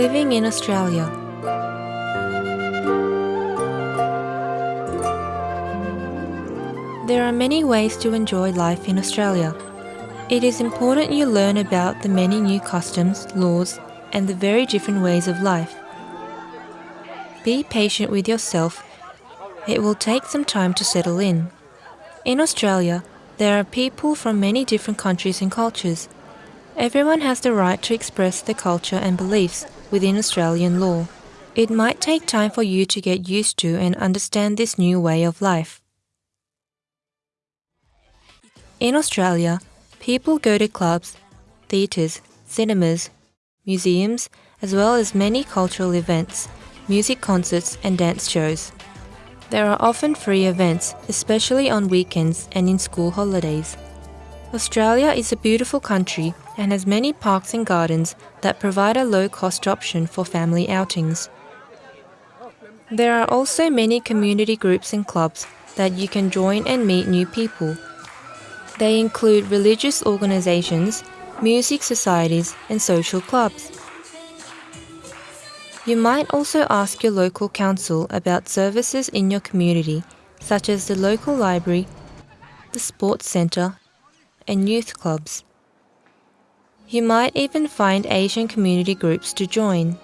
Living in Australia. There are many ways to enjoy life in Australia. It is important you learn about the many new customs, laws, and the very different ways of life. Be patient with yourself. It will take some time to settle in. In Australia, there are people from many different countries and cultures. Everyone has the right to express their culture and beliefs within Australian law. It might take time for you to get used to and understand this new way of life. In Australia, people go to clubs, theatres, cinemas, museums, as well as many cultural events, music concerts, and dance shows. There are often free events, especially on weekends and in school holidays. Australia is a beautiful country and has many parks and gardens that provide a low cost option for family outings. There are also many community groups and clubs that you can join and meet new people. They include religious organizations, music societies, and social clubs. You might also ask your local council about services in your community, such as the local library, the sports centre, and youth clubs. You might even find Asian community groups to join.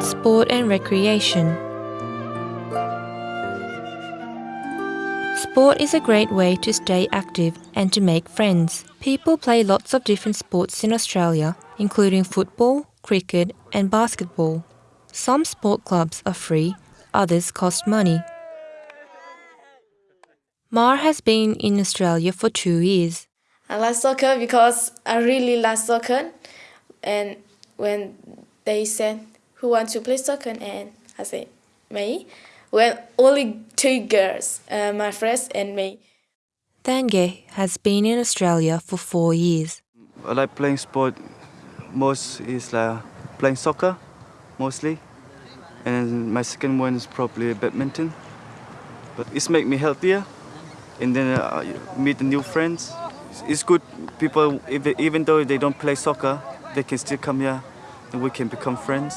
Sport and recreation. Sport is a great way to stay active and to make friends. People play lots of different sports in Australia, including football, cricket, and basketball. Some sport clubs are free, others cost money. Mar has been in Australia for two years. I like soccer because I really like soccer. And when they said, Who wants to play soccer? And I said, Me. Well, only two girls, uh, my friends and me. Thange has been in Australia for four years. I like playing sport. Most is like playing soccer, mostly, and my second one is probably badminton. But it's make me healthier, and then uh, meet new friends. It's good. People, even though they don't play soccer, they can still come here, and we can become friends.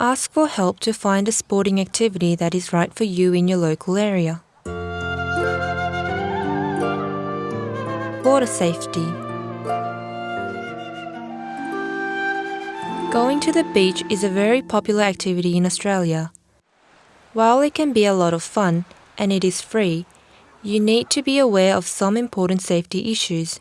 Ask for help to find a sporting activity that is right for you in your local area. Water safety. Going to the beach is a very popular activity in Australia. While it can be a lot of fun and it is free, you need to be aware of some important safety issues.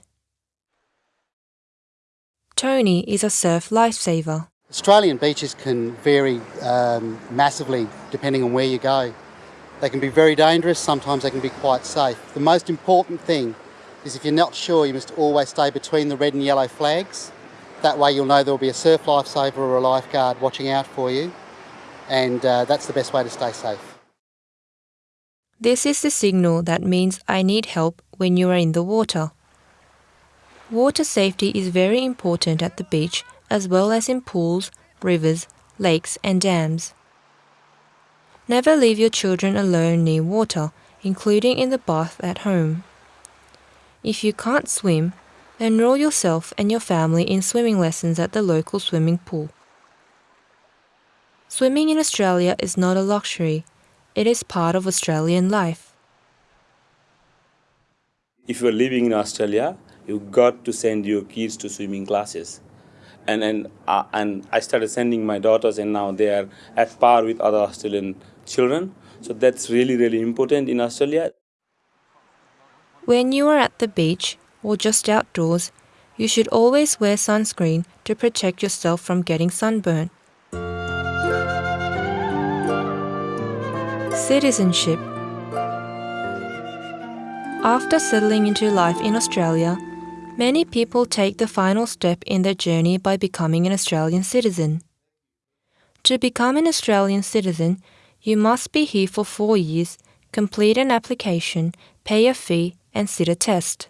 Tony is a surf lifesaver. Australian beaches can vary um, massively depending on where you go. They can be very dangerous, sometimes they can be quite safe. The most important thing is if you're not sure, you must always stay between the red and yellow flags. That way you'll know there'll be a surf lifesaver or a lifeguard watching out for you, and uh, that's the best way to stay safe. This is the signal that means I need help when you are in the water. Water safety is very important at the beach as well as in pools, rivers, lakes, and dams. Never leave your children alone near water, including in the bath at home. If you can't swim, enroll yourself and your family in swimming lessons at the local swimming pool. Swimming in Australia is not a luxury, it is part of Australian life. If you're living in Australia, you've got to send your kids to swimming classes and and uh, and I started sending my daughters, and now they are at par with other Australian children. So that's really really important in Australia. When you are at the beach or just outdoors, you should always wear sunscreen to protect yourself from getting sunburn. Citizenship After settling into life in Australia, Many people take the final step in their journey by becoming an Australian citizen. To become an Australian citizen, you must be here for four years, complete an application, pay a fee, and sit a test.